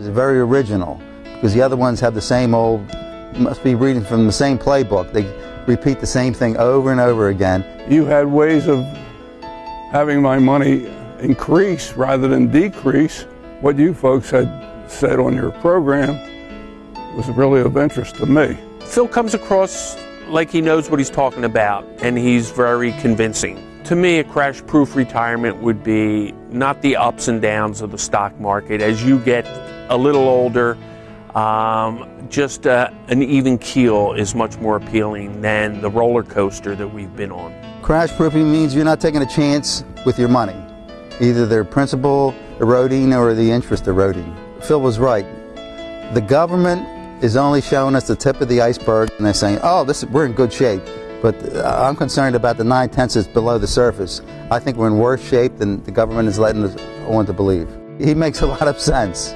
It's very original because the other ones have the same old, must be reading from the same playbook. They repeat the same thing over and over again. You had ways of having my money increase rather than decrease. What you folks had said on your program was really of interest to me. Phil comes across like he knows what he's talking about, and he's very convincing. To me, a crash proof retirement would be not the ups and downs of the stock market. As you get a little older, um, just uh, an even keel is much more appealing than the roller coaster that we've been on. Crash proofing means you're not taking a chance with your money, either their principal eroding or the interest eroding. Phil was right. The government is only showing us the tip of the iceberg, and they're saying, "Oh, this we're in good shape." But uh, I'm concerned about the nine tenths that's below the surface. I think we're in worse shape than the government is letting us want to believe. He makes a lot of sense.